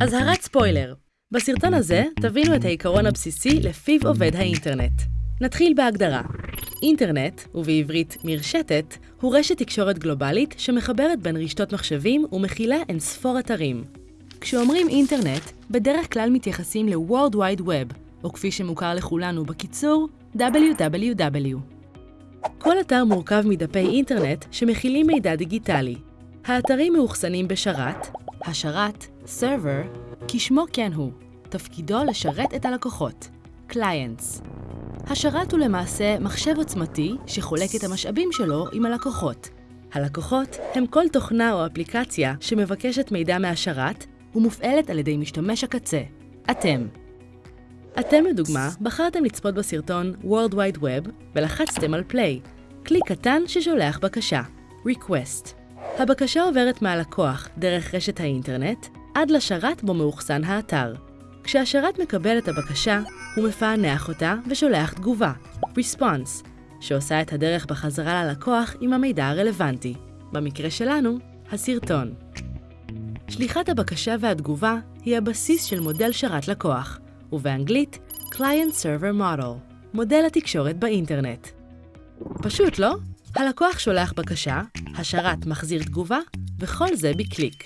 אזהרת ספוילר בסרטון הזה תבינו את העיקרון הבסיסי לפיו עובד האינטרנט. נתחיל בהגדרה. אינטרנט, ובעברית מרשתת, הוא רשת תקשורת גלובלית שמחברת בין רשתות מחשבים ומכילה אין ספור אתרים. כשאומרים אינטרנט, בדרך כלל מתייחסים ל-World Wide Web, או כפי שמוכר לכולנו בקיצור, WWW. כל אתר מורכב מדפי אינטרנט שמכילים מידע דיגיטלי. האתרים מאוחסנים בשרת, השרת, Server, כשמו כן הוא, תפקידו לשרת את הלקוחות, Clients. השרת הוא למעשה מחשב עוצמתי שחולק את המשאבים שלו עם הלקוחות. הלקוחות הם כל תוכנה או אפליקציה שמבקשת מידע מהשרת ומופעלת על ידי משתמש הקצה, אתם. אתם לדוגמה בחרתם לצפות בסרטון World Wide Web ולחצתם על Play, כלי קטן ששולח בקשה, Request. הבקשה עוברת מהלקוח דרך רשת האינטרנט עד לשרת בו מאוחסן האתר. כשהשרת מקבל את הבקשה, הוא מפענח אותה ושולח תגובה, Response, שעושה את הדרך בחזרה ללקוח עם המידע הרלוונטי. במקרה שלנו, הסרטון. שליחת הבקשה והתגובה היא הבסיס של מודל שרת לקוח, ובאנגלית Client Server Model, מודל התקשורת באינטרנט. פשוט, לא? הלקוח שולח בקשה, השרת מחזיר תגובה, וכל זה בקליק.